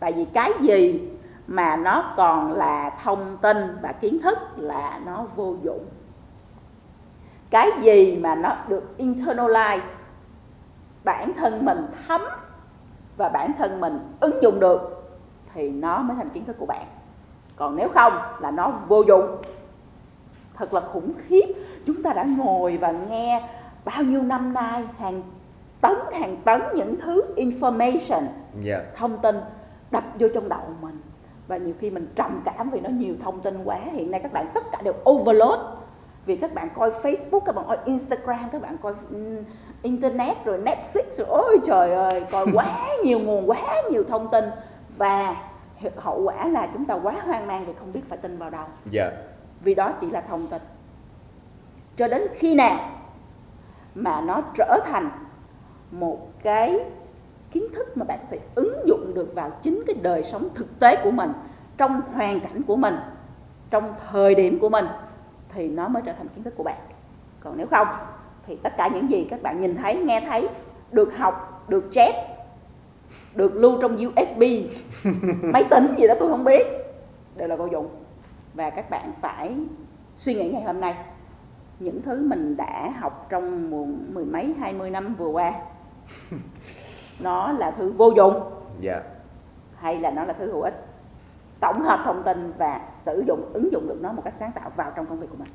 tại vì cái gì mà nó còn là thông tin và kiến thức là nó vô dụng. Cái gì mà nó được internalize bản thân mình thấm và bản thân mình ứng dụng được thì nó mới thành kiến thức của bạn. Còn nếu không là nó vô dụng. Thật là khủng khiếp. Chúng ta đã ngồi và nghe bao nhiêu năm nay hàng tấn hàng tấn những thứ information dạ. thông tin đập vô trong đầu mình. Và nhiều khi mình trầm cảm vì nó nhiều thông tin quá. Hiện nay các bạn tất cả đều overload. Vì các bạn coi Facebook các bạn coi Instagram các bạn coi internet rồi Netflix rồi ôi trời ơi coi quá nhiều nguồn quá nhiều thông tin. Và hậu quả là chúng ta quá hoang mang vì không biết phải tin vào đâu. Dạ. Vì đó chỉ là thông tin. Cho đến khi nào mà nó trở thành một cái kiến thức mà bạn có thể ứng dụng được vào chính cái đời sống thực tế của mình trong hoàn cảnh của mình trong thời điểm của mình thì nó mới trở thành kiến thức của bạn. Còn nếu không thì tất cả những gì các bạn nhìn thấy nghe thấy được học được chép được lưu trong USB máy tính gì đó tôi không biết đều là vô dụng. Và các bạn phải suy nghĩ ngày hôm nay. Những thứ mình đã học trong mười mấy hai mươi năm vừa qua nó là thứ vô dụng. Dạ. Hay là nó là thứ hữu ích. Tổng hợp thông tin và sử dụng ứng dụng được nó một cách sáng tạo vào trong công việc của mình